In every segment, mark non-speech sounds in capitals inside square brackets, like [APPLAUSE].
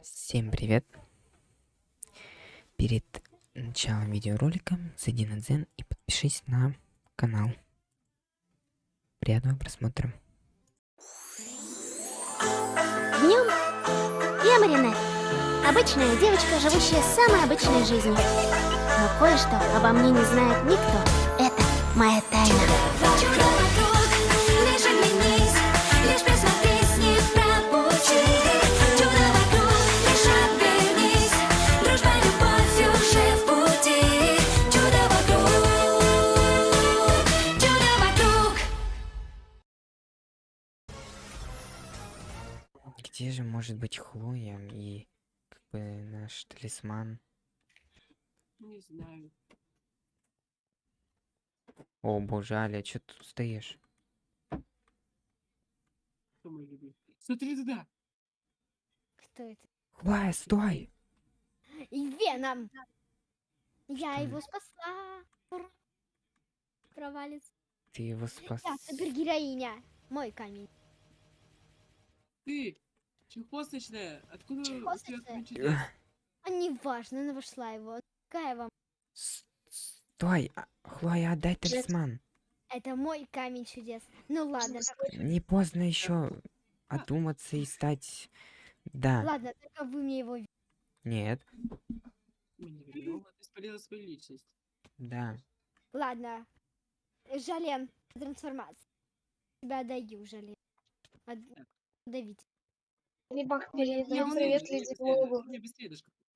Всем привет! Перед началом видеоролика зайди на Дзен и подпишись на канал. Приятного просмотра. Днем я Маринет. Обычная девочка, живущая самой обычной жизнью. Но кое-что обо мне не знает никто. Это моя тайна. Наш талисман? Не знаю. О боже, Аля, что ты тут стоишь? Кто мой любимый? Смотри туда. Кто это? Хлоя, стой! И Веном. Я Что его спасла. Ура. Провалится. Ты его спас. Я супергероиня. Мой камень. Ты, чехвосточная, откуда у А не важно, она вошла его. Какая вам? Стой! а, Хлоя, отдай талисман. Это мой камень чудес. Ну ладно, Не поздно еще одуматься и стать... Да. ладно, только вы мне его... Нет. Мы не вернем, ты спалила свою личность. Да. Ладно. Жален, трансформация. Тебя отдаю, Жален. От- Давите. Либо привет Леди быстрее,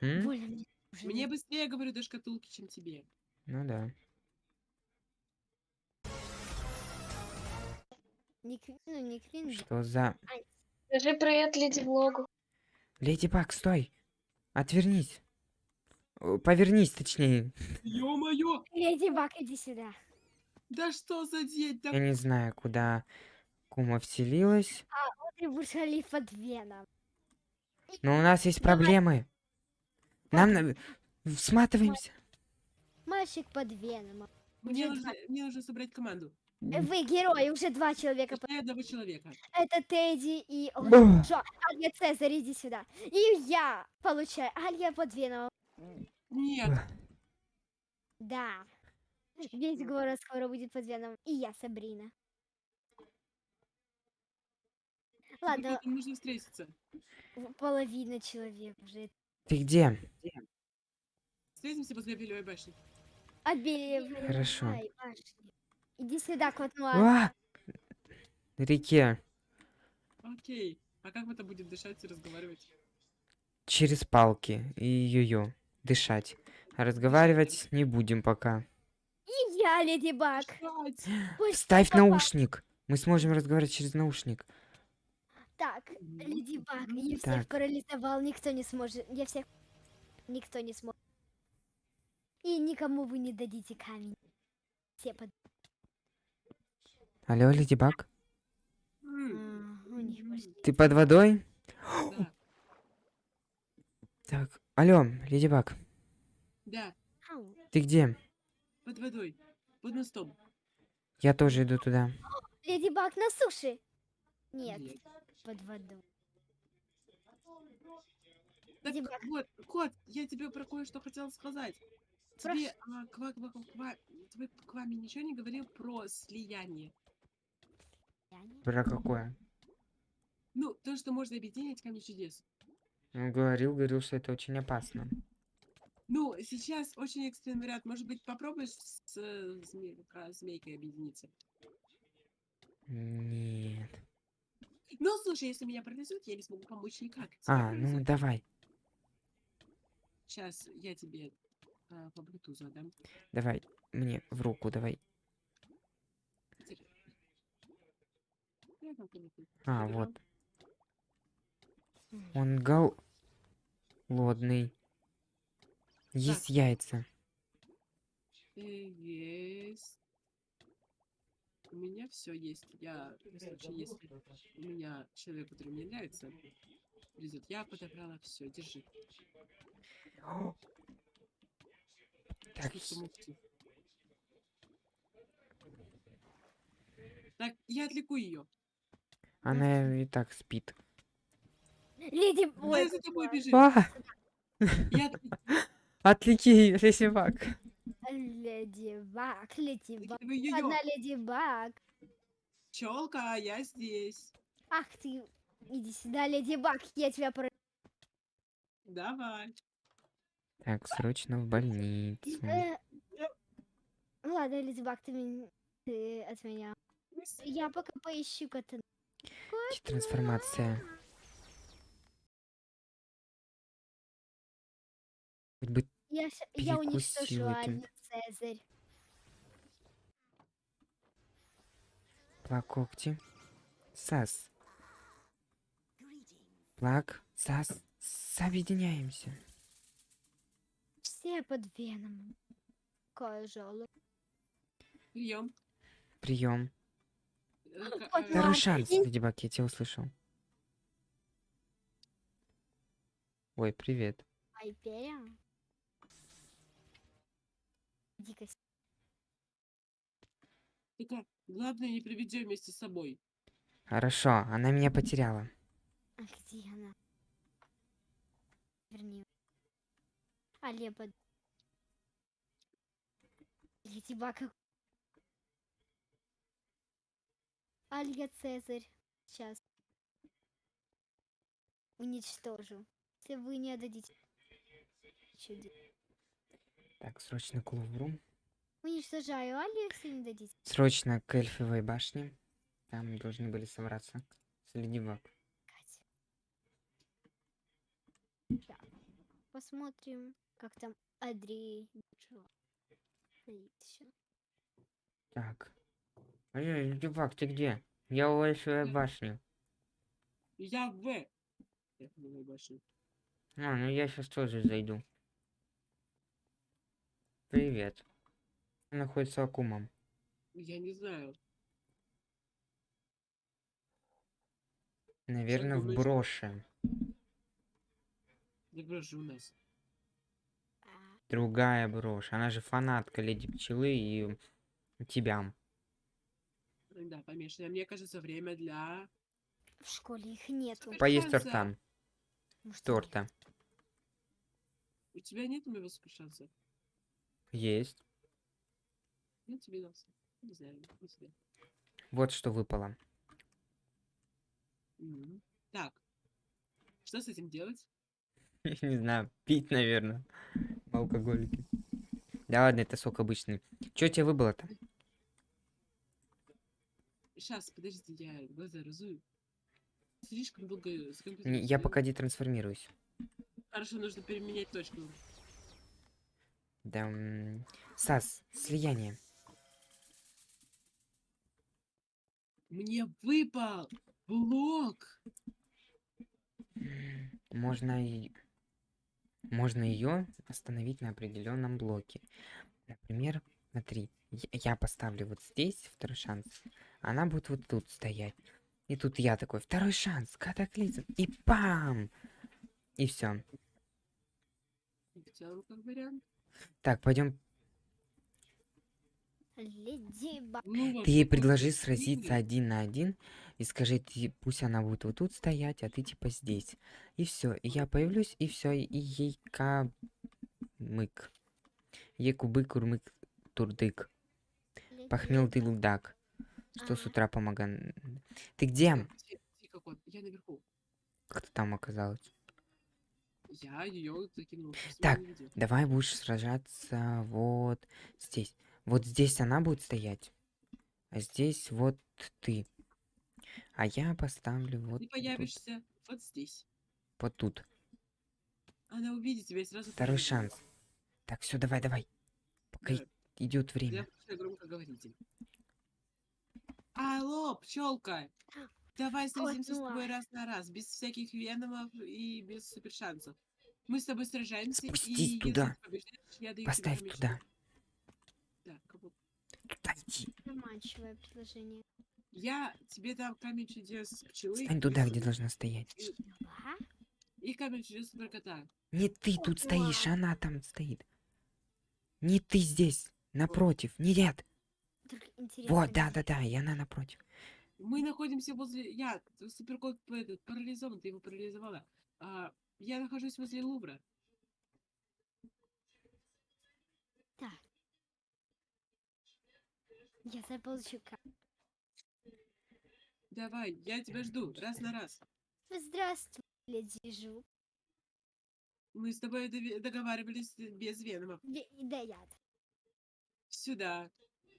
М? Больно мне. уже Мне нет. быстрее, говорю, до шкатулки, чем тебе. Ну да. Не кри- ну, не кринж. Что за... Скажи привет Леди Влогу. Леди Баг, стой! Отвернись. О, Повернись, точнее. Ё-моё! Леди Баг, иди сюда. Да что за день Я не знаю, куда Кума вселилась. Будешь халиф под Веном. Но у нас есть проблемы. Нам... на- Сматываемся. Мальчик под Веном. Мне нужно, мне нужно собрать команду. Э, Вы герои, уже два человека. под- Точнее, одного человека. Это Тедди и... Джо, Алья Цезарь, иди сюда. И я получаю Алья под Веном. Нет, Да. Весь город скоро будет под Веном. И я, Сабрина. Ладно, нужно встретиться. половина человек уже. Ты где? Встретимся возле Белевой башни. Обели... Хорошо. Ай, башни. Иди сюда, кот Нуар. А! На реке. Окей. А как это будет дышать и разговаривать? Через палки. И ю-ю. Дышать. А разговаривать не будем пока. И я, Леди Баг. Ставь наушник. Мы сможем разговаривать через наушник. Так, Леди Баг, я всех Так. парализовал, никто не сможет. Я всех... Никто не сможет. И никому вы не дадите камень. Все под... Алло, Леди Баг? А. Ты под водой? Да, [GASPS] Так. Алло, Леди Баг. да. Ты где? под водой, под мостом. Я тоже иду туда. [GASPS] Леди Баг на суше. Нет, Нет. Под водой. Так Баг. вот, кот, я тебе про кое-что хотела сказать. Тебе, а, ква, ква, ква, ква- тебе к вами ничего не говорил про слияние? Про какое? Ну, то, что можно объединить камни чудес. Говорил, говорил, что это очень опасно. Ну, сейчас очень экстренный вариант. Может быть, попробуешь с э, зме- змейкой объединиться? Нет. Ну, слушай, если меня парализует, я не смогу помочь никак. А, ну давай. Сейчас я тебе а, по блютузу отдам. Давай. Мне в руку давай. А, вот. Он гол... Лодный. Есть яйца. Э, Есть. У меня все есть. Я, в случае, если у меня человек, который мне нравится, придет, я подобрала все. Держи. Так. Так, я отвлеку ее. она и так спит. Леди... Ой, за тобой бежит? А, Я отвлеки, лесевак. Леди Баг, Леди Баг. Одна Леди Баг. Челка, а я здесь. Ах ты, иди сюда, Леди Баг, я тебя про... Давай. Так, срочно в больницу. Э, Ладно, Леди Баг, ты, мен- ты от меня. Я пока поищу кота. Где Трансформация. Хоть бы Я, ща- я уничтожу Перекусил этим. Алию Цезарь. плак когти. Сас. Плак, сас. Соединяемся. Все под веном. Какая жалость. Прием. Прием. Второй шанс, Леди Баг, я тебя услышал. Ой, привет. Айперия. Дико. Только главное не приведи вместе с собой. Хорошо, она меня потеряла. А где она? Верни. Баг. как- Алия Цезарь. Сейчас. Уничтожу. Если вы не отдадите... Чуди. Так, срочно к Лувру. Уничтожаю Алию, если не дадите. Срочно к Эльфовой башне. Там должны были собраться с. Так. Посмотрим, как там Андрей. Так. Эй, Леди Баг, ты где? Я у Эльфовой башни. Я в. Я в новой башне. А, ну я сейчас тоже зайду. Привет. Он находится Акумом. Я не знаю. Наверное, в броше. Да брошу у нас. Другая брошь. Она же фанатка Леди Пчелы и тебя. Да, помешано. Мне кажется, время для... В школе их нету. Поесть Шанса. торта. Может, Торта. У тебя нет моего шанса? Есть. Я тебе дался. Не знаю, тебя. Вот что выпало. Так. Что с этим делать? [LAUGHS] Не знаю, пить, наверное. Алкоголики. Да ладно, это сок обычный. Что тебе выбыло-то? Сейчас, подожди, я глаза разую. Слишком долго Не, Я пока детрансформируюсь. Хорошо, нужно переменять точку. Да, Сас, слияние. Мне выпал блок. Можно и... Можно ее остановить на определенном блоке. Например, смотри, я- поставлю вот здесь второй шанс. Она будет вот тут стоять. И тут я такой, второй шанс, катаклизм. И пам! И все. Как вариант. Так, пойдем. Ну, Ты ей предложи сразиться один на один и скажи, ты, пусть она будет вот тут стоять, а ты типа здесь. И все. И я появлюсь, и все. И ей камык. Ей кубык, курмык, турдык. Похмел ты лудак. Что с Ага. утра помогал. Ты где? Так, где- где как он? Я наверху. Как ты там оказалась? Я ее закинул. Так. Давай будешь сражаться вот здесь. Вот здесь она будет стоять. А здесь вот ты. А я поставлю вот Ты тут. появишься вот здесь. Вот тут. Она увидит тебя и сразу... Второй побежит. шанс. Так, все, давай, давай. Пока Давай. идет Я время. включаю громкоговоритель. Алло, пчелка! Давай сразимся с Поняла. тобой раз на раз, без всяких веномов и без супершансов. Мы с тобой сражаемся, Спустись и туда. побеждаешь, я даю тебе Поставь туда. Так, кого- Туда иди. Заманчивое предложение. Я тебе дам камень чудес пчелы. Стань туда, где должна стоять. Ага. И камень чудес суперкота. Не ты тут стоишь, она там стоит. Не ты здесь. Напротив. Не ряд. Вот, где- да, да, да. И она напротив. Мы находимся возле... Я, суперкот этот, парализован, ты его парализовала. А, я нахожусь возле Лувра. Так. Я заполучу Давай, я тебя жду, раз на раз. Здравствуй, леди Жу. Мы с тобой договаривались без веномов. Ве- Да, яд. Сюда.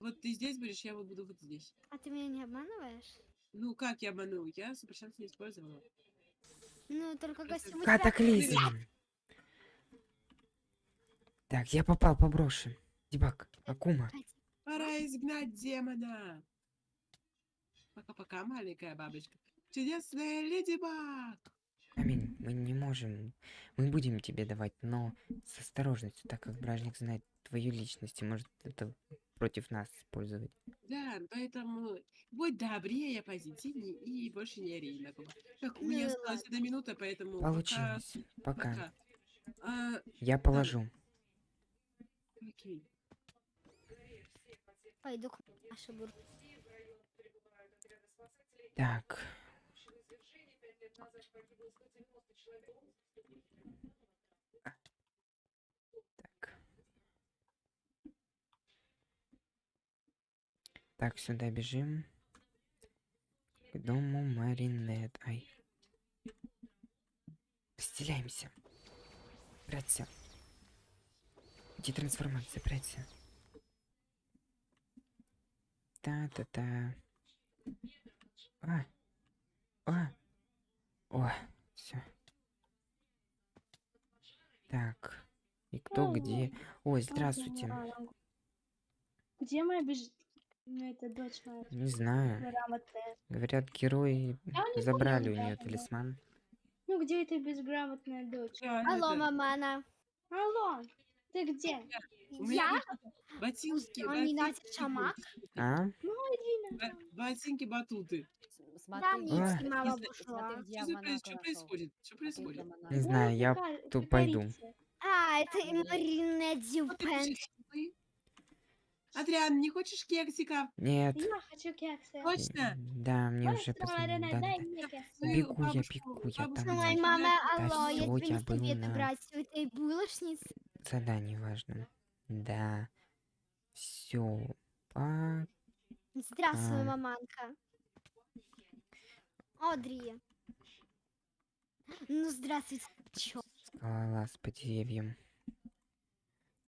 Вот ты здесь будешь, я вот буду вот здесь. А ты меня не обманываешь? Ну, как я обманул? Я супершанс не использовала. Ну, только костюм Катаклизм. Так, я попал по броши. Дебак, Акума. Пора изгнать демона. Пока-пока, маленькая бабочка. Чудесная леди Баг. Аминь, мы не можем. Мы будем тебе давать, но с осторожностью, так как бражник знает твою личность и может это против нас использовать. Да, поэтому будь добрее, позитивнее и больше не ори на кого. Так, у меня осталась одна минута, поэтому Получилось. Пока. пока. А, Я положу. окей. Пойду к Машебур. Так. Так. Так, сюда бежим. К дому Маринет. Ай. Разделяемся. Прячься. Где трансформация? Прячься. Та-та-та. А. А. О, все. Так. И кто где? Ой, здравствуйте. Где моя беж... ну, это дочь моя Не знаю. грамотная? Говорят, герои Я не забрали у нее да, да. талисман. Ну, где эта безграмотная дочь? Да, Алло, это, мамана. Алло, ты где? Меня Я? ботинки, Он не ботинки, носит шамак? А? бо- ботинки, батуты. Да, мне А. идти мама ушла. Что, происходит? Что происходит? Не знаю, я тут пойду. А, это и Марина Дюпен. Адриан, не хочешь кексиков? Нет. Я хочу кексы. Точно? Да, мне уже Быстро, Марина, позвонили. Да, дай да. мне кексы. Бегу я, бабушку- бегу я, бабушку там Ой, надо. мама, Да алло, я тебе не был советую на- брать у этой булочницы. Задание важно. Да. Все. Пока. Здравствуй, А. маманка. Одри. Ну, здравствуйте. Чё? Скалолаз по деревьям.